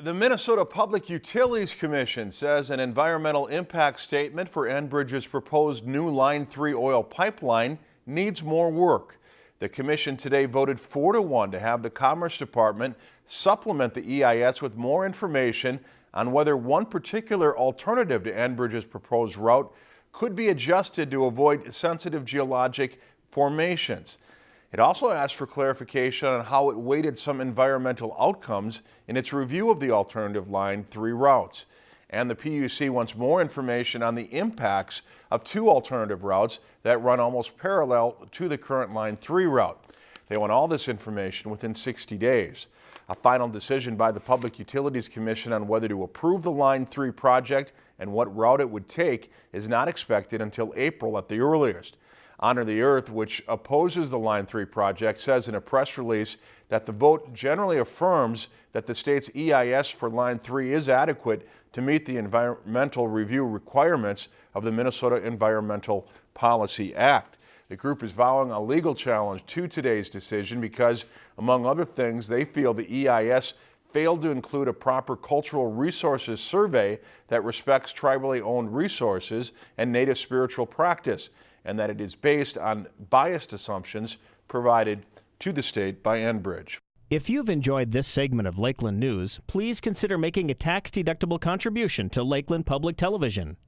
The Minnesota Public Utilities Commission says an environmental impact statement for Enbridge's proposed new Line 3 oil pipeline needs more work. The commission today voted 4 to 1 to have the Commerce Department supplement the EIS with more information on whether one particular alternative to Enbridge's proposed route could be adjusted to avoid sensitive geologic formations. It also asked for clarification on how it weighted some environmental outcomes in its review of the alternative Line 3 routes. And the PUC wants more information on the impacts of two alternative routes that run almost parallel to the current Line 3 route. They want all this information within 60 days. A final decision by the Public Utilities Commission on whether to approve the Line 3 project and what route it would take is not expected until April at the earliest. Honor the Earth, which opposes the Line 3 project, says in a press release that the vote generally affirms that the state's EIS for Line 3 is adequate to meet the environmental review requirements of the Minnesota Environmental Policy Act. The group is vowing a legal challenge to today's decision because, among other things, they feel the EIS failed to include a proper cultural resources survey that respects tribally owned resources and native spiritual practice and that it is based on biased assumptions provided to the state by Enbridge. If you've enjoyed this segment of Lakeland News, please consider making a tax-deductible contribution to Lakeland Public Television.